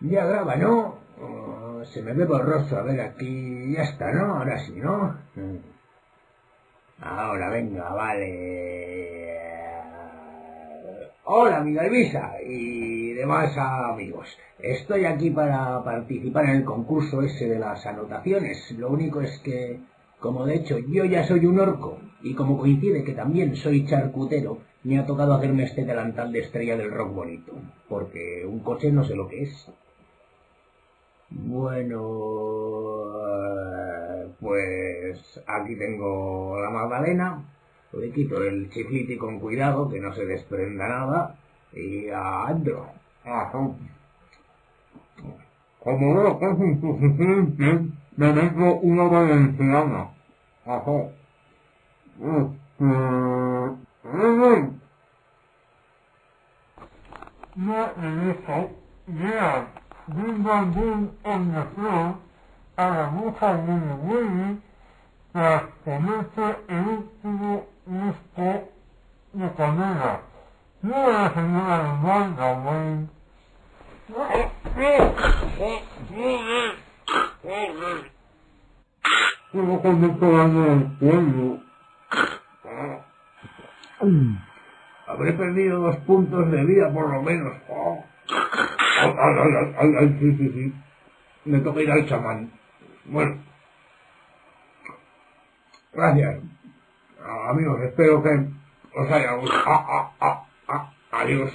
Ya graba, ¿no? Se me ve borroso. A ver, aquí ya está, ¿no? Ahora sí, ¿no? Mm. Ahora, venga, vale. Hola, amiga Elvisa y demás amigos. Estoy aquí para participar en el concurso ese de las anotaciones. Lo único es que, como de hecho yo ya soy un orco y como coincide que también soy charcutero, me ha tocado hacerme este delantal de estrella del rock bonito. Porque un coche no sé lo que es. Bueno, pues aquí tengo la magdalena. Le quito el chifliti con cuidado, que no se desprenda nada. Y adentro. Como veo que es una valenciana. Ajá. Este... No he visto, yeah. Boom on the floor, a la bruja Willy Willy, tras comerse el último disco de canela. No la señora de Magda, güey. Solo esto daño el cuello. Habré perdido dos puntos de vida por lo menos. Oh. Sí, sí, sí. Me toca ir al chamán. Bueno. Gracias. Amigos, espero que os haya gustado. Ah, ah, ah, ah. Adiós.